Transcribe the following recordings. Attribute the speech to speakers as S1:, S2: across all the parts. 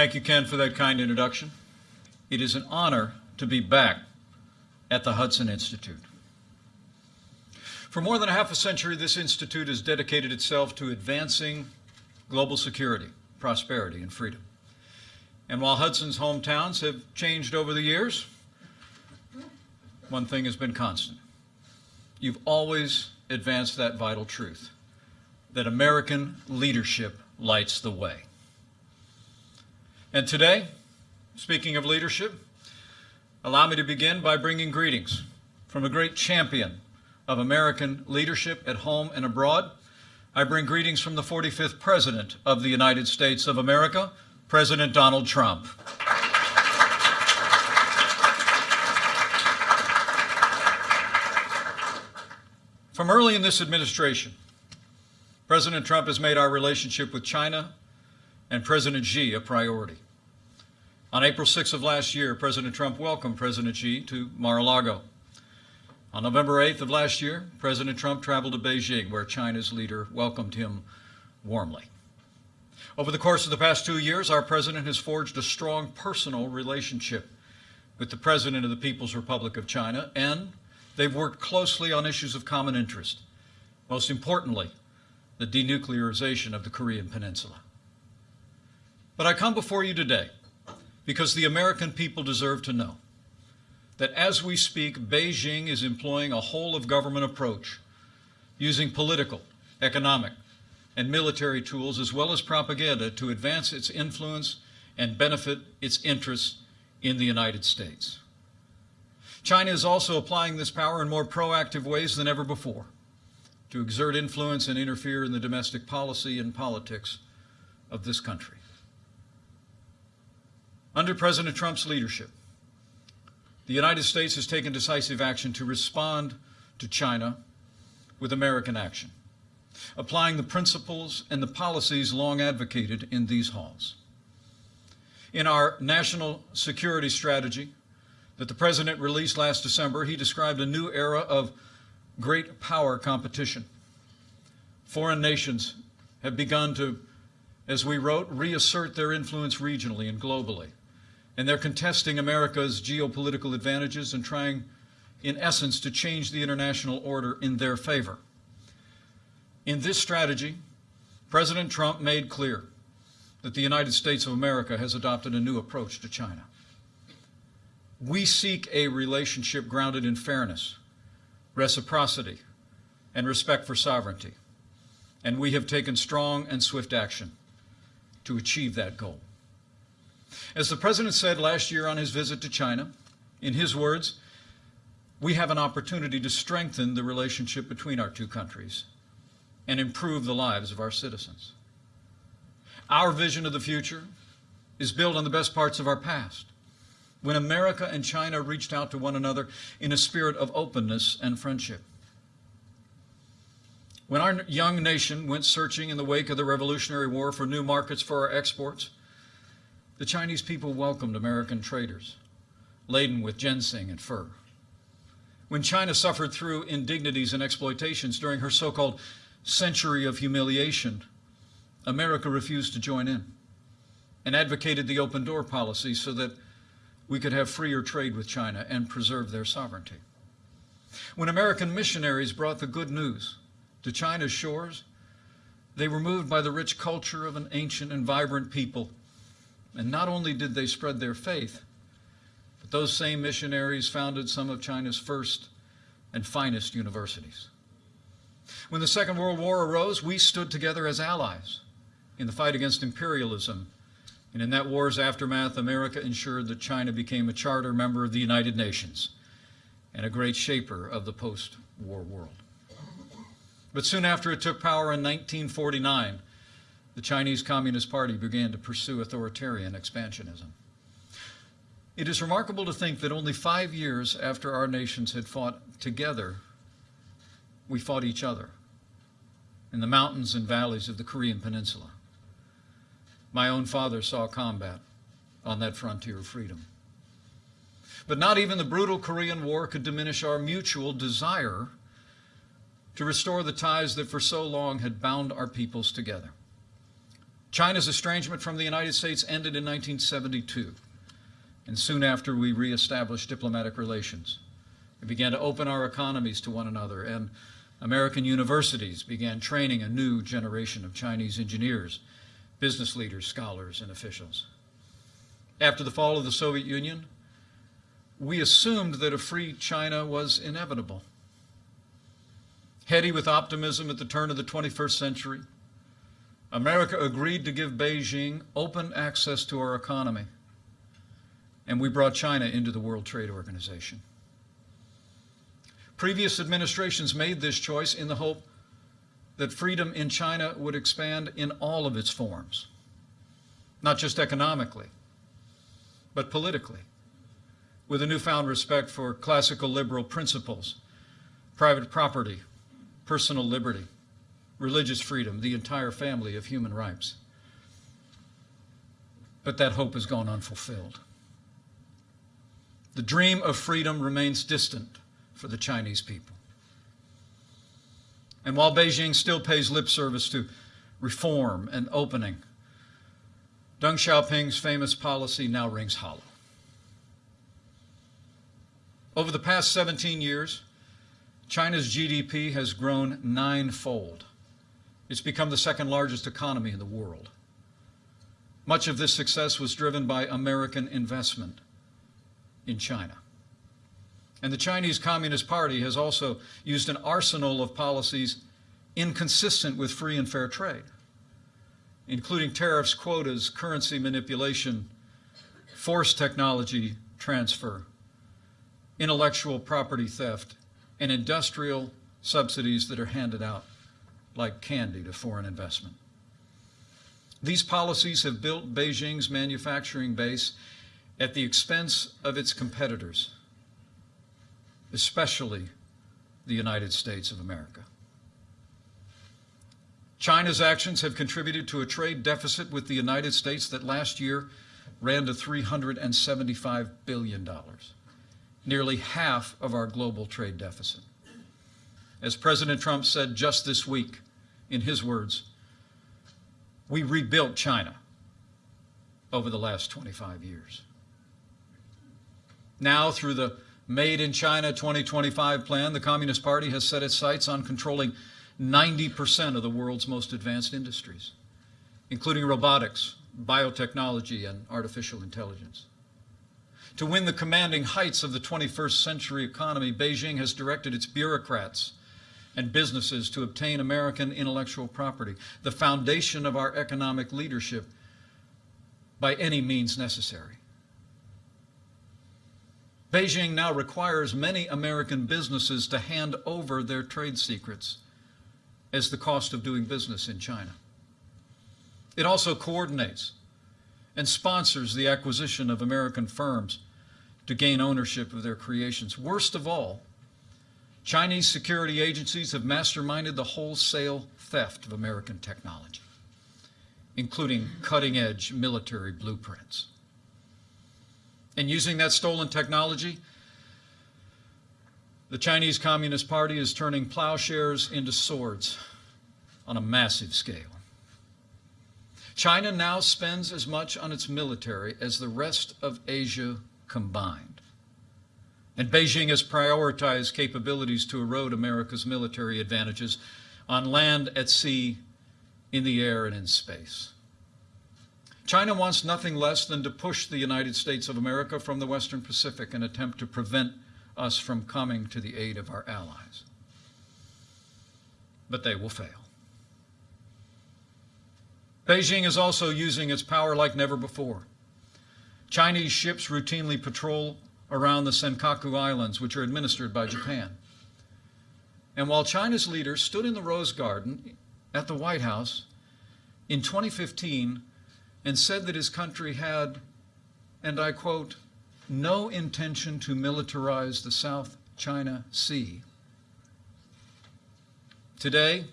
S1: Thank you, Ken, for that kind introduction. It is an honor to be back at the Hudson Institute. For more than a half a century, this institute has dedicated itself to advancing global security, prosperity, and freedom. And while Hudson's hometowns have changed over the years, one thing has been constant. You've always advanced that vital truth that American leadership lights the way. And today, speaking of leadership, allow me to begin by bringing greetings from a great champion of American leadership at home and abroad. I bring greetings from the 45th President of the United States of America, President Donald Trump. From early in this administration, President Trump has made our relationship with China and President Xi a priority. On April 6 of last year, President Trump welcomed President Xi to Mar-a-Lago. On November 8th of last year, President Trump traveled to Beijing, where China's leader welcomed him warmly. Over the course of the past two years, our president has forged a strong personal relationship with the President of the People's Republic of China, and they've worked closely on issues of common interest, most importantly, the denuclearization of the Korean Peninsula. But I come before you today because the American people deserve to know that as we speak, Beijing is employing a whole of government approach, using political, economic, and military tools as well as propaganda to advance its influence and benefit its interests in the United States. China is also applying this power in more proactive ways than ever before to exert influence and interfere in the domestic policy and politics of this country. Under President Trump's leadership, the United States has taken decisive action to respond to China with American action, applying the principles and the policies long advocated in these halls. In our national security strategy that the President released last December, he described a new era of great power competition. Foreign nations have begun to, as we wrote, reassert their influence regionally and globally and they're contesting America's geopolitical advantages and trying, in essence, to change the international order in their favor. In this strategy, President Trump made clear that the United States of America has adopted a new approach to China. We seek a relationship grounded in fairness, reciprocity, and respect for sovereignty, and we have taken strong and swift action to achieve that goal. As the President said last year on his visit to China, in his words, we have an opportunity to strengthen the relationship between our two countries and improve the lives of our citizens. Our vision of the future is built on the best parts of our past, when America and China reached out to one another in a spirit of openness and friendship. When our young nation went searching in the wake of the Revolutionary War for new markets for our exports, the Chinese people welcomed American traders laden with ginseng and fur. When China suffered through indignities and exploitations during her so-called century of humiliation, America refused to join in and advocated the open door policy so that we could have freer trade with China and preserve their sovereignty. When American missionaries brought the good news to China's shores, they were moved by the rich culture of an ancient and vibrant people and not only did they spread their faith, but those same missionaries founded some of China's first and finest universities. When the Second World War arose, we stood together as allies in the fight against imperialism. And in that war's aftermath, America ensured that China became a charter member of the United Nations and a great shaper of the post-war world. But soon after it took power in 1949, the Chinese Communist Party began to pursue authoritarian expansionism. It is remarkable to think that only five years after our nations had fought together, we fought each other in the mountains and valleys of the Korean Peninsula. My own father saw combat on that frontier of freedom. But not even the brutal Korean War could diminish our mutual desire to restore the ties that for so long had bound our peoples together. China's estrangement from the United States ended in 1972, and soon after we reestablished diplomatic relations. We began to open our economies to one another, and American universities began training a new generation of Chinese engineers, business leaders, scholars, and officials. After the fall of the Soviet Union, we assumed that a free China was inevitable. Heady with optimism at the turn of the 21st century, America agreed to give Beijing open access to our economy, and we brought China into the World Trade Organization. Previous administrations made this choice in the hope that freedom in China would expand in all of its forms, not just economically, but politically, with a newfound respect for classical liberal principles, private property, personal liberty, religious freedom, the entire family of human rights. But that hope has gone unfulfilled. The dream of freedom remains distant for the Chinese people. And while Beijing still pays lip service to reform and opening, Deng Xiaoping's famous policy now rings hollow. Over the past 17 years, China's GDP has grown ninefold. It's become the second largest economy in the world. Much of this success was driven by American investment in China. And the Chinese Communist Party has also used an arsenal of policies inconsistent with free and fair trade, including tariffs, quotas, currency manipulation, forced technology transfer, intellectual property theft, and industrial subsidies that are handed out like candy to foreign investment. These policies have built Beijing's manufacturing base at the expense of its competitors especially the United States of America. China's actions have contributed to a trade deficit with the United States that last year ran to $375 billion, nearly half of our global trade deficit. As President Trump said just this week, in his words, we rebuilt China over the last 25 years. Now, through the Made in China 2025 plan, the Communist Party has set its sights on controlling 90% of the world's most advanced industries, including robotics, biotechnology, and artificial intelligence. To win the commanding heights of the 21st century economy, Beijing has directed its bureaucrats and businesses to obtain American intellectual property, the foundation of our economic leadership, by any means necessary. Beijing now requires many American businesses to hand over their trade secrets as the cost of doing business in China. It also coordinates and sponsors the acquisition of American firms to gain ownership of their creations. Worst of all, Chinese security agencies have masterminded the wholesale theft of American technology, including cutting-edge military blueprints. And using that stolen technology, the Chinese Communist Party is turning plowshares into swords on a massive scale. China now spends as much on its military as the rest of Asia combined. And Beijing has prioritized capabilities to erode America's military advantages on land, at sea, in the air, and in space. China wants nothing less than to push the United States of America from the Western Pacific and attempt to prevent us from coming to the aid of our allies. But they will fail. Beijing is also using its power like never before. Chinese ships routinely patrol around the Senkaku Islands, which are administered by Japan. And while China's leader stood in the Rose Garden at the White House in 2015 and said that his country had, and I quote, no intention to militarize the South China Sea. Today,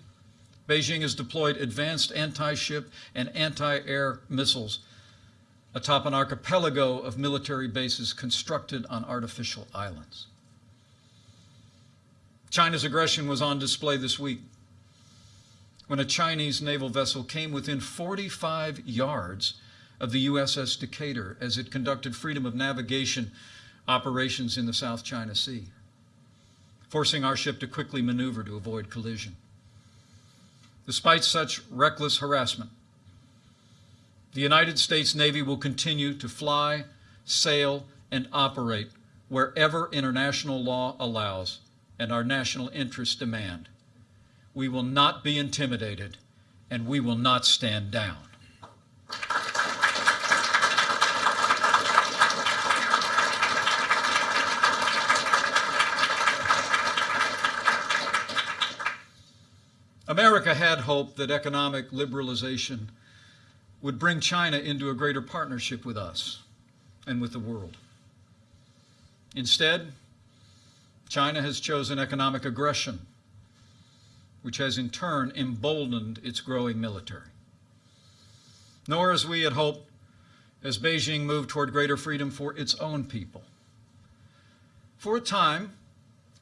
S1: Beijing has deployed advanced anti-ship and anti-air missiles atop an archipelago of military bases constructed on artificial islands. China's aggression was on display this week when a Chinese naval vessel came within 45 yards of the USS Decatur as it conducted freedom of navigation operations in the South China Sea, forcing our ship to quickly maneuver to avoid collision. Despite such reckless harassment, the United States Navy will continue to fly, sail, and operate wherever international law allows and our national interests demand. We will not be intimidated, and we will not stand down. America had hoped that economic liberalization would bring China into a greater partnership with us and with the world. Instead, China has chosen economic aggression, which has in turn emboldened its growing military. Nor, as we had hoped, has Beijing moved toward greater freedom for its own people. For a time,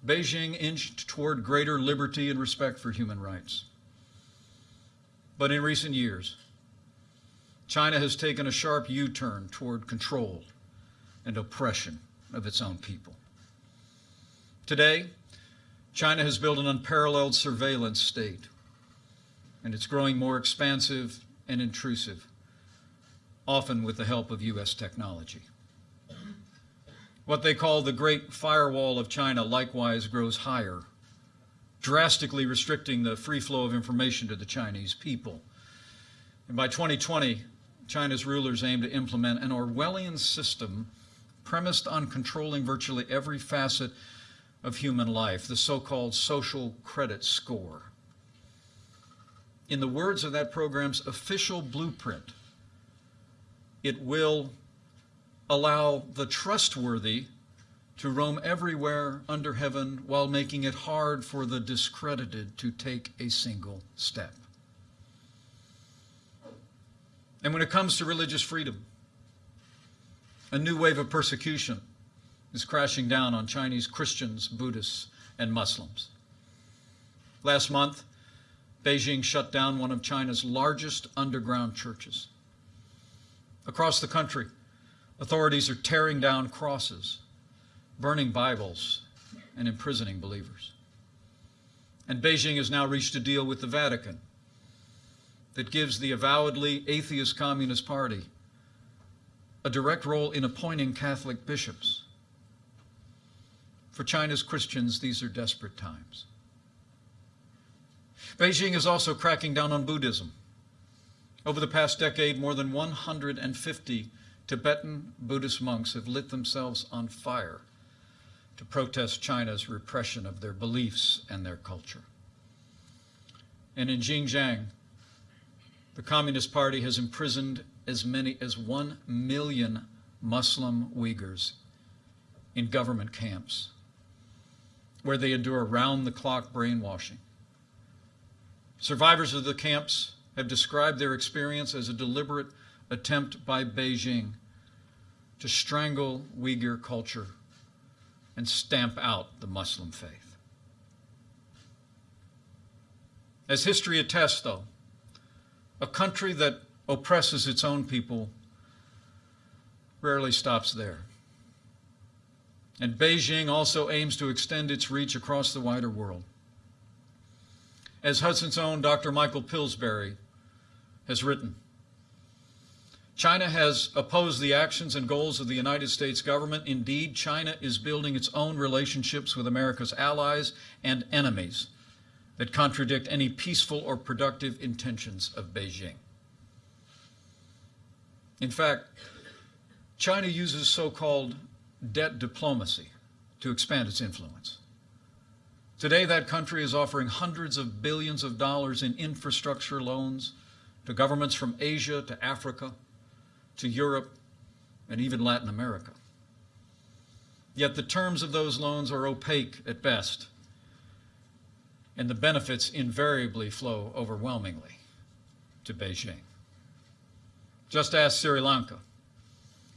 S1: Beijing inched toward greater liberty and respect for human rights. But in recent years, China has taken a sharp U-turn toward control and oppression of its own people. Today, China has built an unparalleled surveillance state, and it's growing more expansive and intrusive, often with the help of U.S. technology. What they call the Great Firewall of China likewise grows higher, drastically restricting the free flow of information to the Chinese people. And by 2020, China's rulers aim to implement an Orwellian system premised on controlling virtually every facet of human life, the so-called social credit score. In the words of that program's official blueprint, it will allow the trustworthy to roam everywhere under heaven while making it hard for the discredited to take a single step. And when it comes to religious freedom, a new wave of persecution is crashing down on Chinese Christians, Buddhists, and Muslims. Last month, Beijing shut down one of China's largest underground churches. Across the country, Authorities are tearing down crosses, burning Bibles, and imprisoning believers. And Beijing has now reached a deal with the Vatican that gives the avowedly atheist Communist Party a direct role in appointing Catholic bishops. For China's Christians, these are desperate times. Beijing is also cracking down on Buddhism. Over the past decade, more than 150 Tibetan Buddhist monks have lit themselves on fire to protest China's repression of their beliefs and their culture. And in Xinjiang, the Communist Party has imprisoned as many as one million Muslim Uyghurs in government camps where they endure round-the-clock brainwashing. Survivors of the camps have described their experience as a deliberate attempt by Beijing to strangle Uyghur culture and stamp out the Muslim faith. As history attests, though, a country that oppresses its own people rarely stops there. And Beijing also aims to extend its reach across the wider world. As Hudson's own Dr. Michael Pillsbury has written, China has opposed the actions and goals of the United States government. Indeed, China is building its own relationships with America's allies and enemies that contradict any peaceful or productive intentions of Beijing. In fact, China uses so-called debt diplomacy to expand its influence. Today, that country is offering hundreds of billions of dollars in infrastructure loans to governments from Asia to Africa, to Europe, and even Latin America. Yet the terms of those loans are opaque at best, and the benefits invariably flow overwhelmingly to Beijing. Just ask Sri Lanka,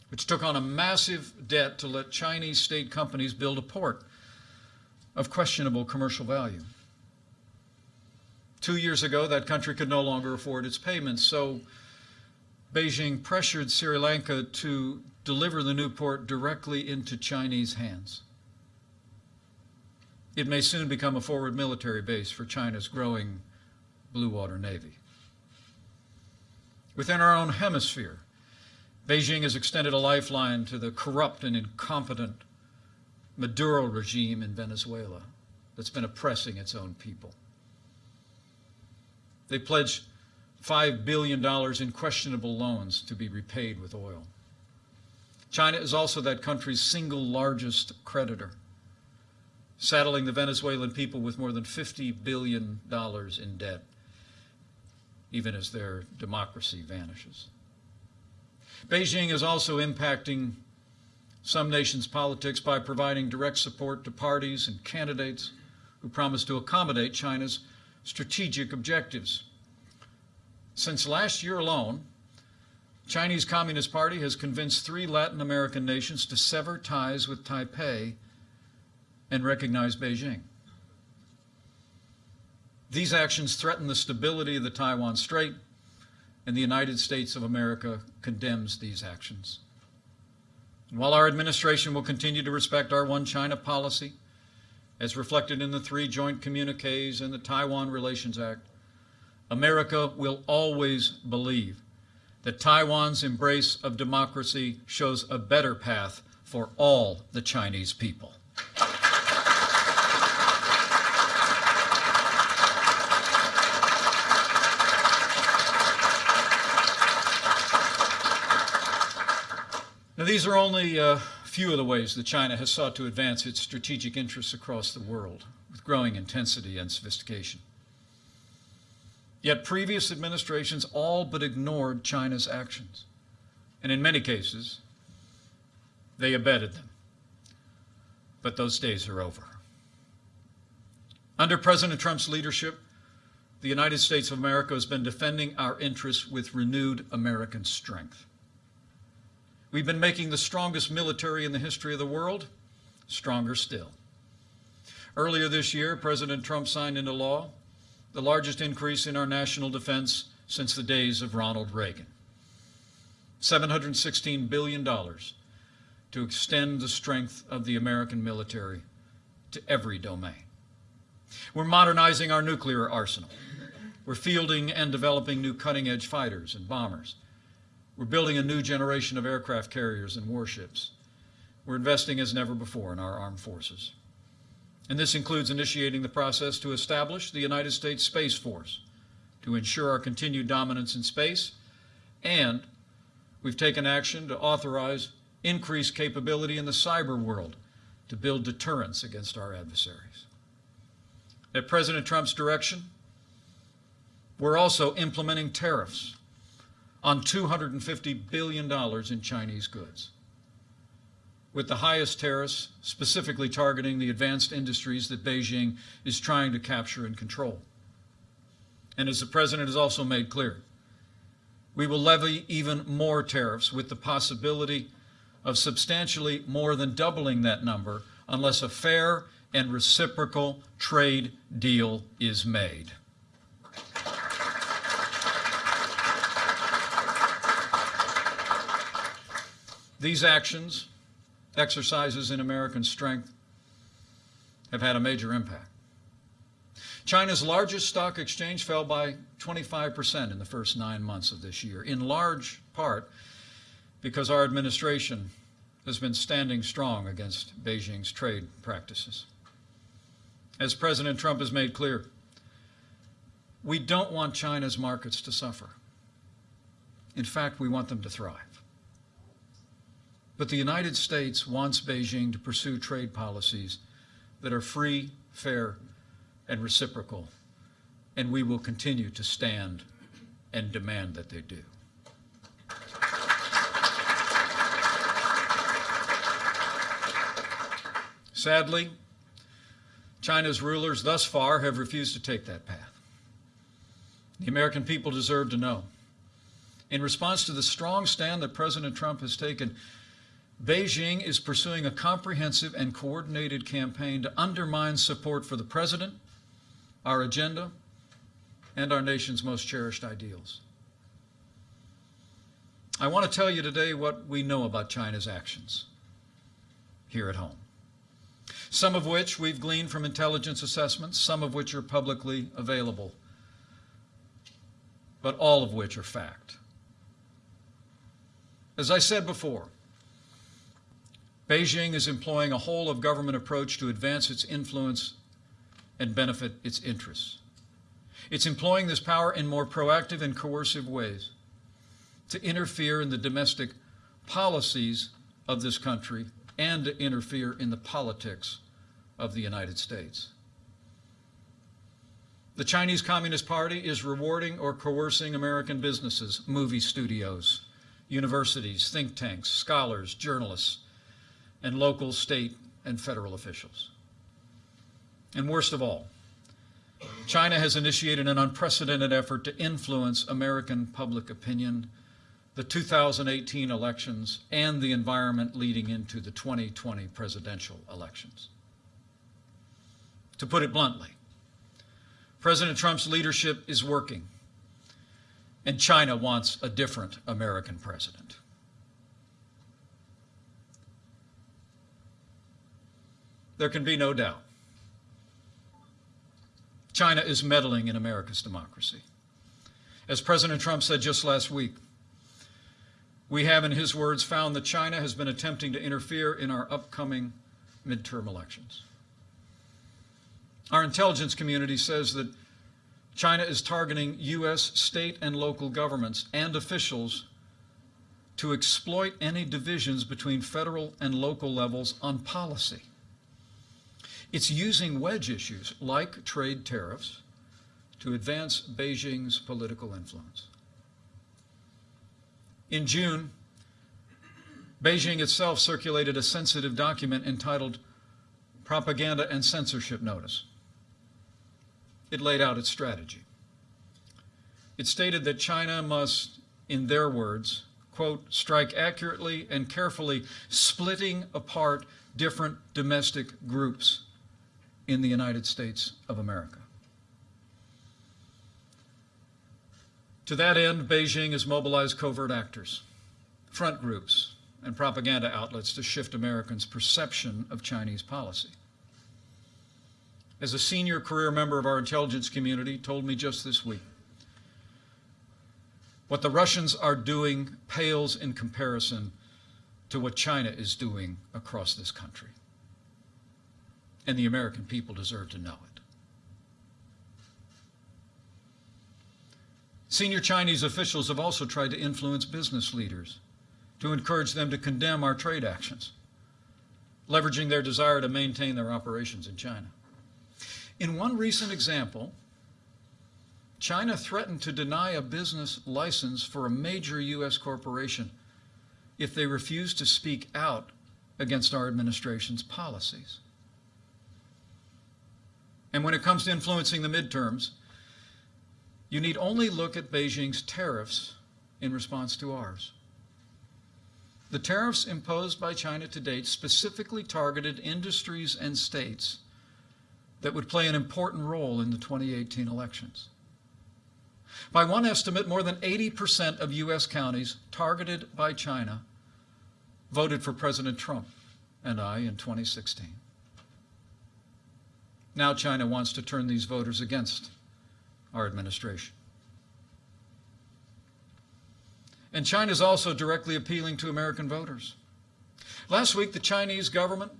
S1: which took on a massive debt to let Chinese state companies build a port of questionable commercial value. Two years ago, that country could no longer afford its payments, so Beijing pressured Sri Lanka to deliver the new port directly into Chinese hands. It may soon become a forward military base for China's growing blue water navy. Within our own hemisphere, Beijing has extended a lifeline to the corrupt and incompetent Maduro regime in Venezuela that's been oppressing its own people. They pledged $5 billion in questionable loans to be repaid with oil. China is also that country's single largest creditor, saddling the Venezuelan people with more than $50 billion in debt, even as their democracy vanishes. Beijing is also impacting some nations' politics by providing direct support to parties and candidates who promise to accommodate China's strategic objectives. Since last year alone, Chinese Communist Party has convinced three Latin American nations to sever ties with Taipei and recognize Beijing. These actions threaten the stability of the Taiwan Strait, and the United States of America condemns these actions. While our administration will continue to respect our One China policy, as reflected in the three joint communiques and the Taiwan Relations Act, America will always believe that Taiwan's embrace of democracy shows a better path for all the Chinese people. Now, these are only a few of the ways that China has sought to advance its strategic interests across the world with growing intensity and sophistication. Yet previous administrations all but ignored China's actions, and in many cases, they abetted them. But those days are over. Under President Trump's leadership, the United States of America has been defending our interests with renewed American strength. We've been making the strongest military in the history of the world stronger still. Earlier this year, President Trump signed into law the largest increase in our national defense since the days of Ronald Reagan. $716 billion to extend the strength of the American military to every domain. We're modernizing our nuclear arsenal. We're fielding and developing new cutting edge fighters and bombers. We're building a new generation of aircraft carriers and warships. We're investing as never before in our armed forces. And this includes initiating the process to establish the United States Space Force to ensure our continued dominance in space. And we've taken action to authorize increased capability in the cyber world to build deterrence against our adversaries. At President Trump's direction, we're also implementing tariffs on $250 billion in Chinese goods, with the highest tariffs specifically targeting the advanced industries that Beijing is trying to capture and control. And as the President has also made clear, we will levy even more tariffs with the possibility of substantially more than doubling that number unless a fair and reciprocal trade deal is made. These actions, exercises in American strength, have had a major impact. China's largest stock exchange fell by 25% in the first nine months of this year, in large part because our administration has been standing strong against Beijing's trade practices. As President Trump has made clear, we don't want China's markets to suffer. In fact, we want them to thrive. But the United States wants Beijing to pursue trade policies that are free, fair, and reciprocal, and we will continue to stand and demand that they do. Sadly, China's rulers thus far have refused to take that path. The American people deserve to know. In response to the strong stand that President Trump has taken, Beijing is pursuing a comprehensive and coordinated campaign to undermine support for the president, our agenda, and our nation's most cherished ideals. I want to tell you today what we know about China's actions here at home. Some of which we've gleaned from intelligence assessments, some of which are publicly available, but all of which are fact. As I said before, Beijing is employing a whole of government approach to advance its influence and benefit its interests. It's employing this power in more proactive and coercive ways to interfere in the domestic policies of this country and to interfere in the politics of the United States. The Chinese Communist Party is rewarding or coercing American businesses, movie studios, universities, think tanks, scholars, journalists, and local, state, and federal officials. And worst of all, China has initiated an unprecedented effort to influence American public opinion, the 2018 elections, and the environment leading into the 2020 presidential elections. To put it bluntly, President Trump's leadership is working and China wants a different American president. There can be no doubt. China is meddling in America's democracy. As President Trump said just last week, we have, in his words, found that China has been attempting to interfere in our upcoming midterm elections. Our intelligence community says that China is targeting U.S. state and local governments and officials to exploit any divisions between federal and local levels on policy. It's using wedge issues like trade tariffs to advance Beijing's political influence. In June, Beijing itself circulated a sensitive document entitled Propaganda and Censorship Notice it laid out its strategy. It stated that China must, in their words, quote, strike accurately and carefully, splitting apart different domestic groups in the United States of America. To that end, Beijing has mobilized covert actors, front groups, and propaganda outlets to shift Americans' perception of Chinese policy as a senior career member of our intelligence community, told me just this week. What the Russians are doing pales in comparison to what China is doing across this country. And the American people deserve to know it. Senior Chinese officials have also tried to influence business leaders to encourage them to condemn our trade actions, leveraging their desire to maintain their operations in China. In one recent example, China threatened to deny a business license for a major U.S. corporation if they refused to speak out against our administration's policies. And when it comes to influencing the midterms, you need only look at Beijing's tariffs in response to ours. The tariffs imposed by China to date specifically targeted industries and states that would play an important role in the 2018 elections. By one estimate, more than 80% of U.S. counties targeted by China voted for President Trump and I in 2016. Now China wants to turn these voters against our administration. And China is also directly appealing to American voters. Last week, the Chinese government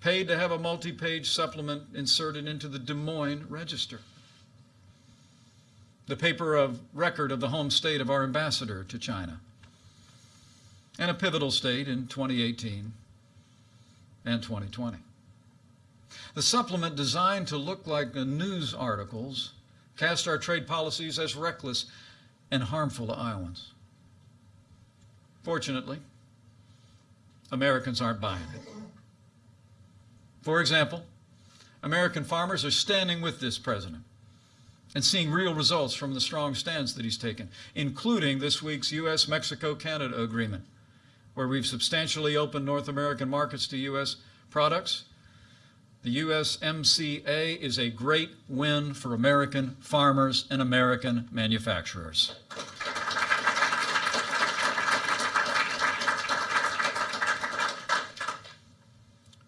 S1: paid to have a multi-page supplement inserted into the Des Moines Register. The paper of record of the home state of our ambassador to China, and a pivotal state in 2018 and 2020. The supplement designed to look like news articles cast our trade policies as reckless and harmful to Iowans. Fortunately, Americans aren't buying it. For example, American farmers are standing with this president and seeing real results from the strong stance that he's taken, including this week's U.S. Mexico Canada agreement, where we've substantially opened North American markets to U.S. products. The USMCA is a great win for American farmers and American manufacturers.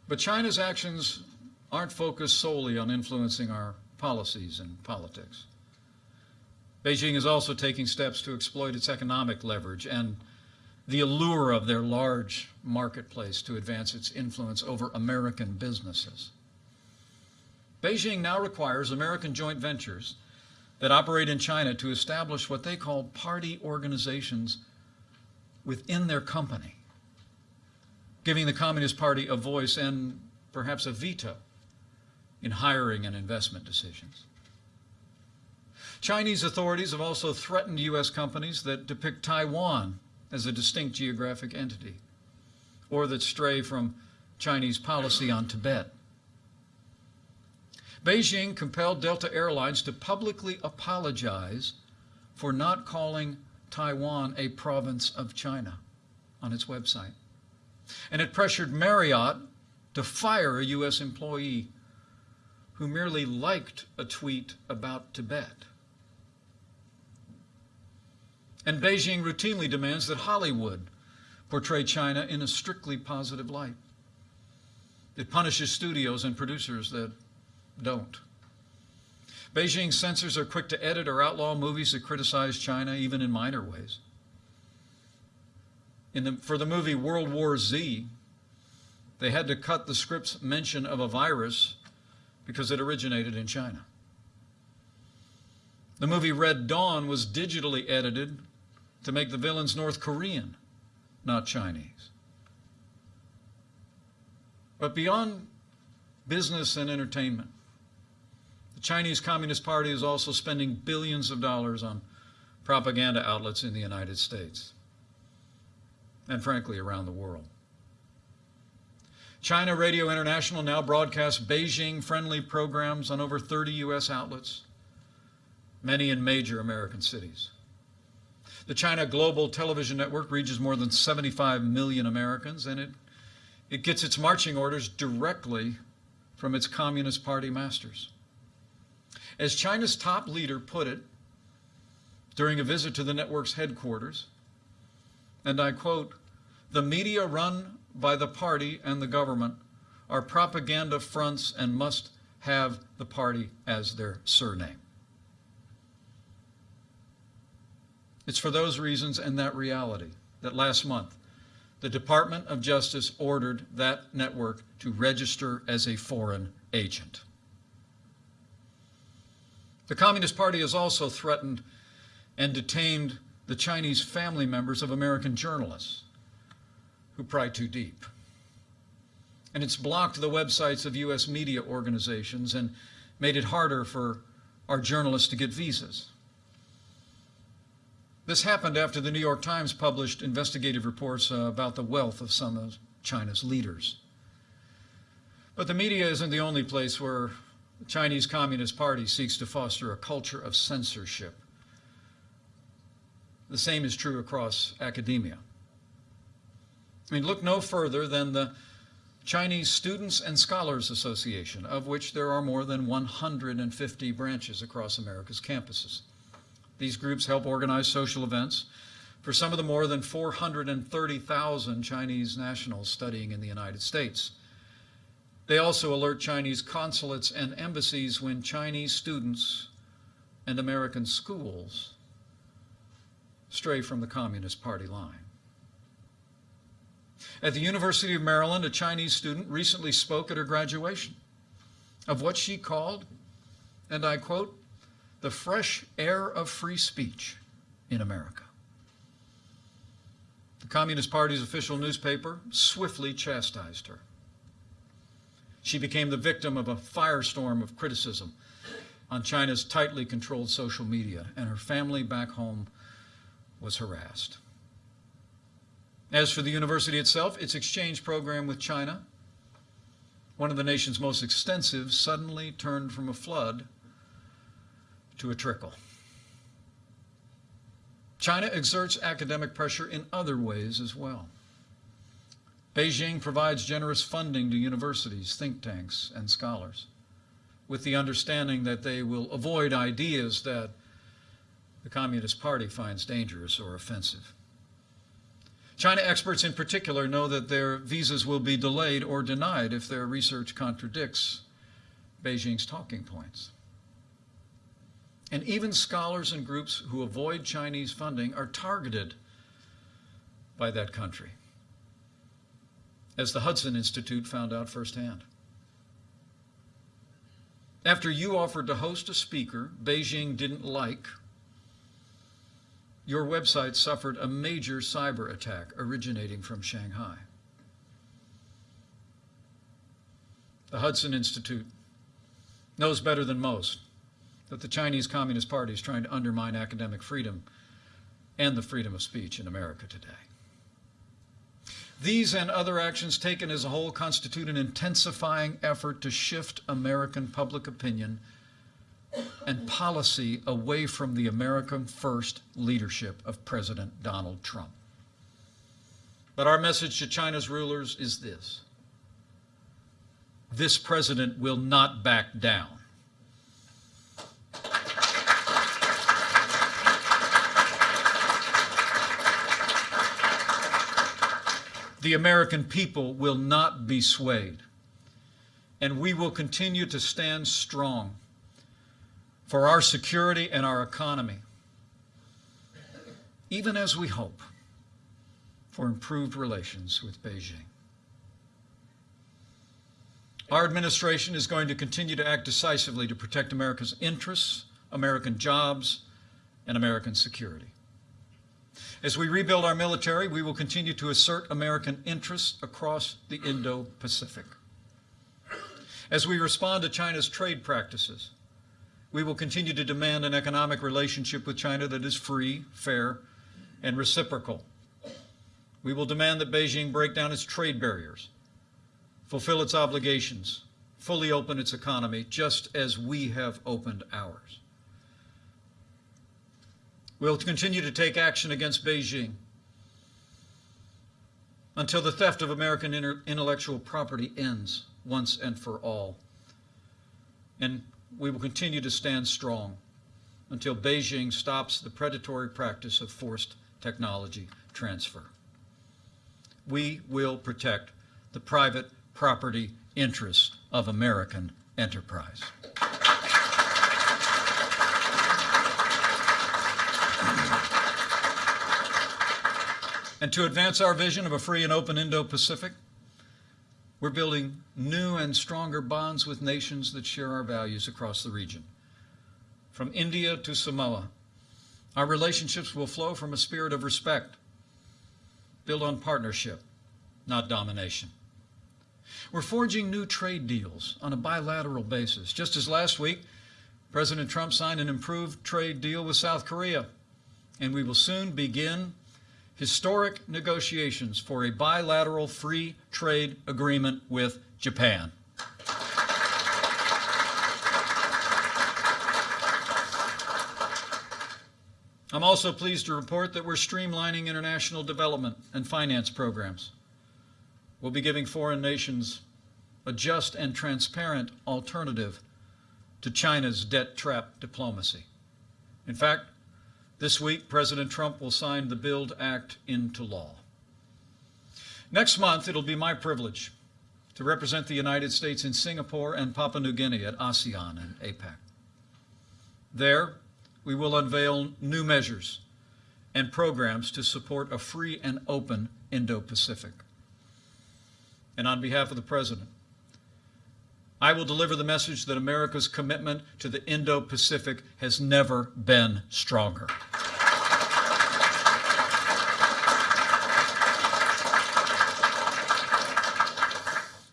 S1: But China's actions aren't focused solely on influencing our policies and politics. Beijing is also taking steps to exploit its economic leverage and the allure of their large marketplace to advance its influence over American businesses. Beijing now requires American joint ventures that operate in China to establish what they call party organizations within their company, giving the Communist Party a voice and perhaps a veto in hiring and investment decisions. Chinese authorities have also threatened U.S. companies that depict Taiwan as a distinct geographic entity or that stray from Chinese policy on Tibet. Beijing compelled Delta Airlines to publicly apologize for not calling Taiwan a province of China on its website. And it pressured Marriott to fire a U.S. employee who merely liked a tweet about Tibet. And Beijing routinely demands that Hollywood portray China in a strictly positive light. It punishes studios and producers that don't. Beijing censors are quick to edit or outlaw movies that criticize China, even in minor ways. In the, for the movie World War Z, they had to cut the script's mention of a virus because it originated in China. The movie Red Dawn was digitally edited to make the villains North Korean, not Chinese. But beyond business and entertainment, the Chinese Communist Party is also spending billions of dollars on propaganda outlets in the United States and frankly around the world. China Radio International now broadcasts Beijing-friendly programs on over 30 U.S. outlets, many in major American cities. The China Global Television Network reaches more than 75 million Americans, and it, it gets its marching orders directly from its Communist Party masters. As China's top leader put it during a visit to the network's headquarters, and I quote, the media run by the party and the government are propaganda fronts and must have the party as their surname. It's for those reasons and that reality that last month the Department of Justice ordered that network to register as a foreign agent. The Communist Party has also threatened and detained the Chinese family members of American journalists who pry too deep. And it's blocked the websites of U.S. media organizations and made it harder for our journalists to get visas. This happened after the New York Times published investigative reports uh, about the wealth of some of China's leaders. But the media isn't the only place where the Chinese Communist Party seeks to foster a culture of censorship. The same is true across academia. I mean, look no further than the Chinese Students and Scholars Association, of which there are more than 150 branches across America's campuses. These groups help organize social events for some of the more than 430,000 Chinese nationals studying in the United States. They also alert Chinese consulates and embassies when Chinese students and American schools stray from the Communist Party line. At the University of Maryland, a Chinese student recently spoke at her graduation of what she called, and I quote, the fresh air of free speech in America. The Communist Party's official newspaper swiftly chastised her. She became the victim of a firestorm of criticism on China's tightly controlled social media, and her family back home was harassed. As for the university itself, its exchange program with China, one of the nation's most extensive, suddenly turned from a flood to a trickle. China exerts academic pressure in other ways as well. Beijing provides generous funding to universities, think tanks, and scholars, with the understanding that they will avoid ideas that the Communist Party finds dangerous or offensive. China experts in particular know that their visas will be delayed or denied if their research contradicts Beijing's talking points. And even scholars and groups who avoid Chinese funding are targeted by that country, as the Hudson Institute found out firsthand. After you offered to host a speaker Beijing didn't like, your website suffered a major cyber attack originating from Shanghai. The Hudson Institute knows better than most that the Chinese Communist Party is trying to undermine academic freedom and the freedom of speech in America today. These and other actions taken as a whole constitute an intensifying effort to shift American public opinion and policy away from the American first leadership of President Donald Trump. But our message to China's rulers is this this president will not back down. The American people will not be swayed, and we will continue to stand strong for our security and our economy, even as we hope for improved relations with Beijing. Our administration is going to continue to act decisively to protect America's interests, American jobs, and American security. As we rebuild our military, we will continue to assert American interests across the Indo-Pacific. As we respond to China's trade practices, we will continue to demand an economic relationship with China that is free, fair, and reciprocal. We will demand that Beijing break down its trade barriers fulfill its obligations, fully open its economy, just as we have opened ours. We'll continue to take action against Beijing until the theft of American intellectual property ends once and for all. And we will continue to stand strong until Beijing stops the predatory practice of forced technology transfer. We will protect the private property interests of American enterprise. And to advance our vision of a free and open Indo-Pacific, we're building new and stronger bonds with nations that share our values across the region. From India to Samoa, our relationships will flow from a spirit of respect, built on partnership, not domination. We're forging new trade deals on a bilateral basis. Just as last week, President Trump signed an improved trade deal with South Korea, and we will soon begin historic negotiations for a bilateral free trade agreement with Japan. I'm also pleased to report that we're streamlining international development and finance programs We'll be giving foreign nations a just and transparent alternative to China's debt trap diplomacy. In fact, this week, President Trump will sign the BUILD Act into law. Next month, it'll be my privilege to represent the United States in Singapore and Papua New Guinea at ASEAN and APEC. There, we will unveil new measures and programs to support a free and open Indo-Pacific and on behalf of the President, I will deliver the message that America's commitment to the Indo-Pacific has never been stronger.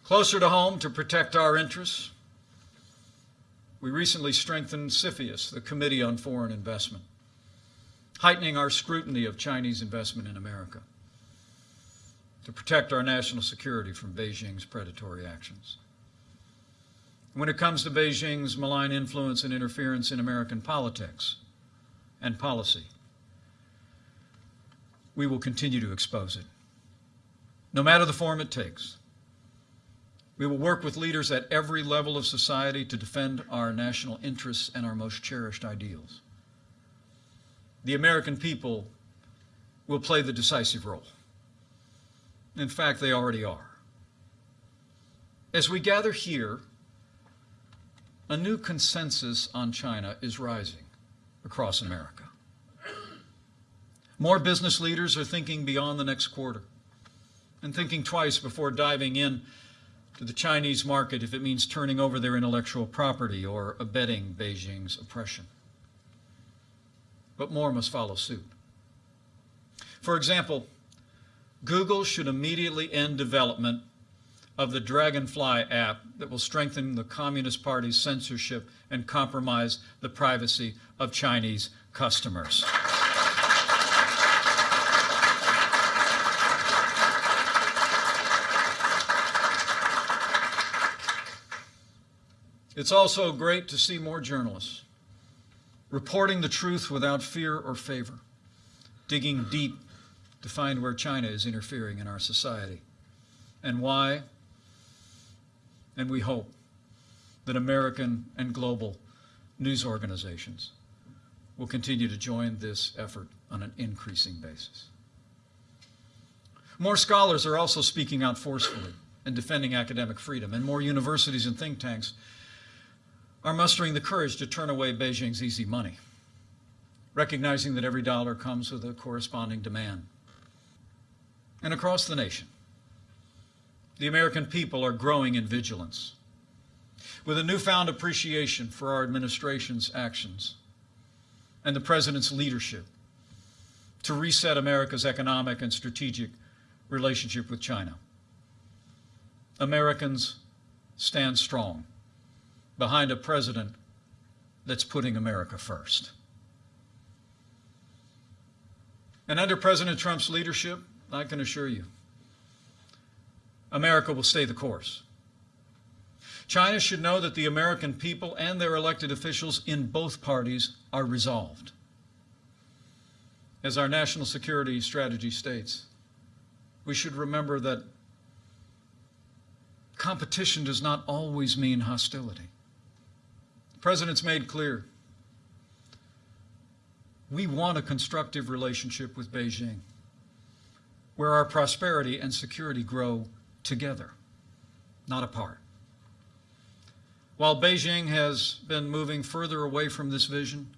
S1: Closer to home to protect our interests, we recently strengthened CFIUS, the Committee on Foreign Investment, heightening our scrutiny of Chinese investment in America to protect our national security from Beijing's predatory actions. When it comes to Beijing's malign influence and interference in American politics and policy, we will continue to expose it, no matter the form it takes. We will work with leaders at every level of society to defend our national interests and our most cherished ideals. The American people will play the decisive role. In fact, they already are. As we gather here, a new consensus on China is rising across America. More business leaders are thinking beyond the next quarter and thinking twice before diving in to the Chinese market if it means turning over their intellectual property or abetting Beijing's oppression. But more must follow suit. For example, Google should immediately end development of the Dragonfly app that will strengthen the Communist Party's censorship and compromise the privacy of Chinese customers. It's also great to see more journalists reporting the truth without fear or favor, digging deep to find where China is interfering in our society and why. And we hope that American and global news organizations will continue to join this effort on an increasing basis. More scholars are also speaking out forcefully and defending academic freedom, and more universities and think tanks are mustering the courage to turn away Beijing's easy money, recognizing that every dollar comes with a corresponding demand. And across the nation, the American people are growing in vigilance with a newfound appreciation for our administration's actions and the President's leadership to reset America's economic and strategic relationship with China. Americans stand strong behind a president that's putting America first. And under President Trump's leadership, I can assure you, America will stay the course. China should know that the American people and their elected officials in both parties are resolved. As our national security strategy states, we should remember that competition does not always mean hostility. The President's made clear we want a constructive relationship with Beijing where our prosperity and security grow together, not apart. While Beijing has been moving further away from this vision,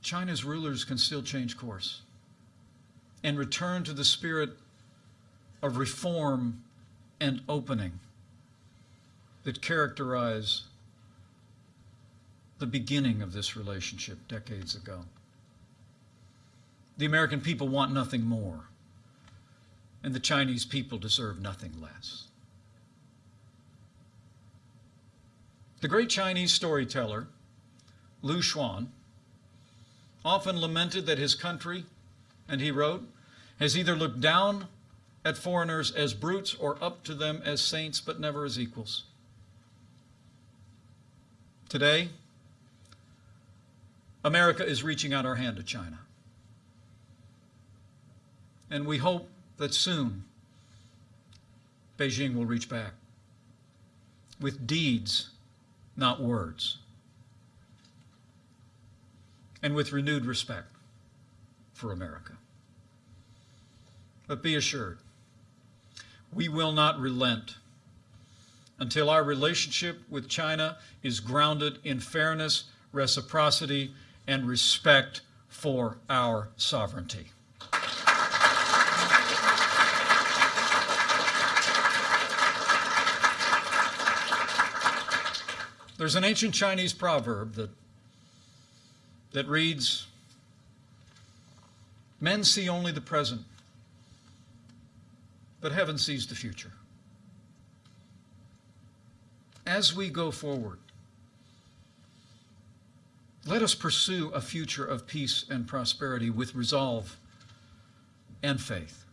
S1: China's rulers can still change course and return to the spirit of reform and opening that characterize the beginning of this relationship decades ago. The American people want nothing more, and the Chinese people deserve nothing less. The great Chinese storyteller, Lu Xun, often lamented that his country, and he wrote, has either looked down at foreigners as brutes or up to them as saints, but never as equals. Today, America is reaching out our hand to China. And we hope that soon Beijing will reach back with deeds, not words, and with renewed respect for America. But be assured, we will not relent until our relationship with China is grounded in fairness, reciprocity, and respect for our sovereignty. There's an ancient Chinese proverb that, that reads, Men see only the present, but heaven sees the future. As we go forward, let us pursue a future of peace and prosperity with resolve and faith.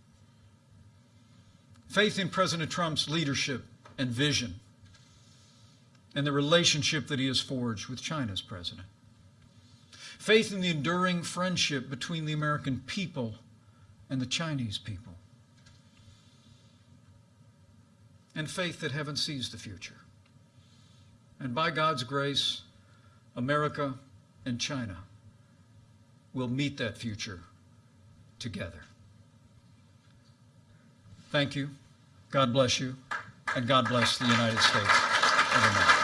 S1: Faith in President Trump's leadership and vision and the relationship that he has forged with China's president. Faith in the enduring friendship between the American people and the Chinese people. and faith that heaven sees the future. And by God's grace, America and China will meet that future together. Thank you. God bless you. And God bless the United States of America.